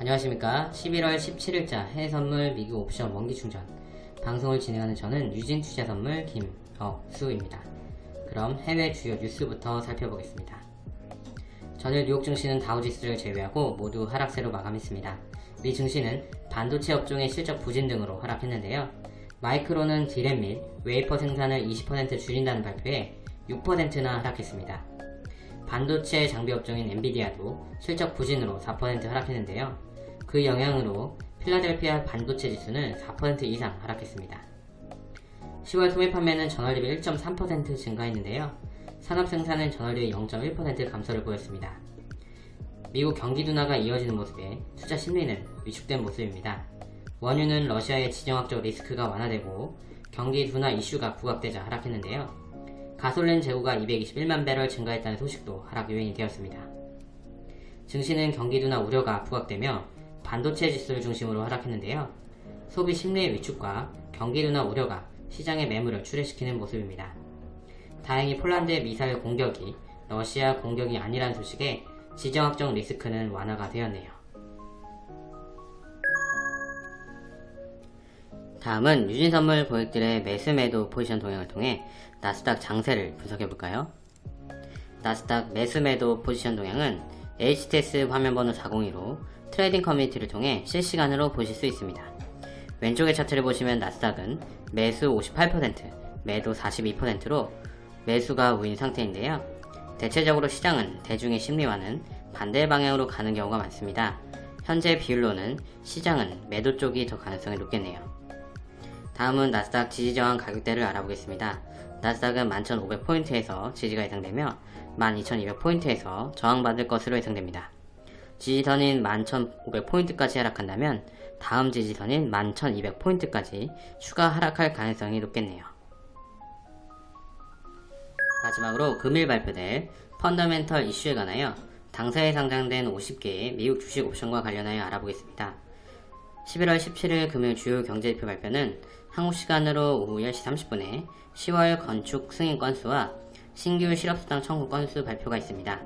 안녕하십니까. 11월 17일자 해외선물 미국 옵션 원기충전. 방송을 진행하는 저는 유진투자선물 김억수입니다. 그럼 해외 주요 뉴스부터 살펴보겠습니다. 전일 뉴욕 증시는 다우지수를 제외하고 모두 하락세로 마감했습니다. 미 증시는 반도체 업종의 실적 부진 등으로 하락했는데요. 마이크론은 디램 및 웨이퍼 생산을 20% 줄인다는 발표에 6%나 하락했습니다. 반도체 장비 업종인 엔비디아도 실적 부진으로 4% 하락했는데요. 그 영향으로 필라델피아 반도체 지수는 4% 이상 하락했습니다. 10월 소매 판매는 전월 대비 1.3% 증가했는데요. 산업 생산은 전월 대비 0.1% 감소를 보였습니다. 미국 경기 둔화가 이어지는 모습에 투자 심리는 위축된 모습입니다. 원유는 러시아의 지정학적 리스크가 완화되고 경기 둔화 이슈가 부각되자 하락했는데요. 가솔린 재고가 221만 배럴 증가했다는 소식도 하락 요인이 되었습니다. 증시는 경기 둔화 우려가 부각되며 반도체 지수를 중심으로 하락했는데요. 소비 심리의 위축과 경기 둔화 우려가 시장의 매물을 출회시키는 모습입니다. 다행히 폴란드의 미사일 공격이 러시아 공격이 아니라는 소식에 지정학적 리스크는 완화가 되었네요. 다음은 유진선물 고객들의 매수 매도 포지션 동향을 통해 나스닥 장세를 분석해볼까요? 나스닥 매수 매도 포지션 동향은 HTS 화면번호 402로 트레이딩 커뮤니티를 통해 실시간으로 보실 수 있습니다. 왼쪽의 차트를 보시면 나스닥은 매수 58%, 매도 42%로 매수가 우위인 상태인데요. 대체적으로 시장은 대중의 심리와는 반대 방향으로 가는 경우가 많습니다. 현재 비율로는 시장은 매도 쪽이 더 가능성이 높겠네요. 다음은 나스닥 지지저항 가격대를 알아보겠습니다. 나스닥은 11,500포인트에서 지지가 예상되며 12,200포인트에서 저항받을 것으로 예상됩니다. 지지선인 11,500포인트까지 하락한다면 다음 지지선인 11,200포인트까지 추가 하락할 가능성이 높겠네요. 마지막으로 금일 발표될 펀더멘털 이슈에 관하여 당사에 상장된 50개의 미국 주식 옵션과 관련하여 알아보겠습니다. 11월 17일 금요일 주요 경제지표 발표는 한국 시간으로 오후 10시 30분에 10월 건축 승인 건수와 신규 실업수당 청구 건수 발표가 있습니다.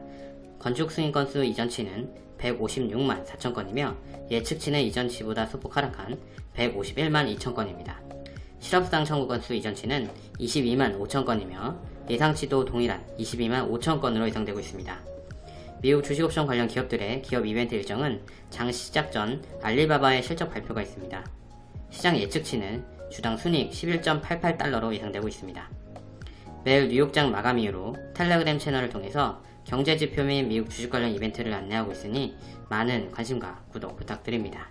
건축 승인 건수 이전치는 156만 4천 건이며 예측치는 이전치보다 소폭 하락한 151만 2천 건입니다. 실업수당 청구 건수 이전치는 22만 5천 건이며 예상치도 동일한 22만 5천 건으로 예상되고 있습니다. 미국 주식옵션 관련 기업들의 기업 이벤트 일정은 장 시작 전 알리바바의 실적 발표가 있습니다. 시장 예측치는 주당 순익 11.88달러로 예상되고 있습니다. 매일 뉴욕장 마감 이후로 텔레그램 채널을 통해서 경제지표 및 미국 주식 관련 이벤트를 안내하고 있으니 많은 관심과 구독 부탁드립니다.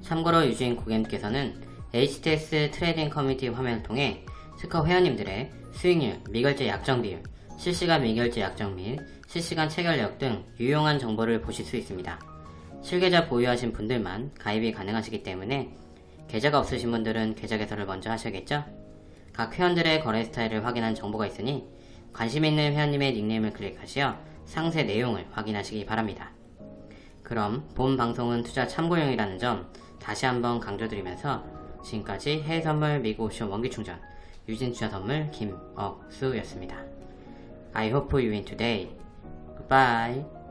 참고로 유주인 고객님께서는 HTS 트레이딩 커뮤니티 화면을 통해 스커 회원님들의 수익률, 미결제 약정 비율, 실시간 미결제 약정 및 실시간 체결력 등 유용한 정보를 보실 수 있습니다. 실계좌 보유하신 분들만 가입이 가능하시기 때문에 계좌가 없으신 분들은 계좌 개설을 먼저 하셔야겠죠? 각 회원들의 거래 스타일을 확인한 정보가 있으니 관심 있는 회원님의 닉네임을 클릭하시어 상세 내용을 확인하시기 바랍니다. 그럼 본 방송은 투자 참고용이라는 점 다시 한번 강조드리면서 지금까지 해외선물 미국 옵션 원기충전 유진투자선물 김억수였습니다. I hope you win today. Goodbye.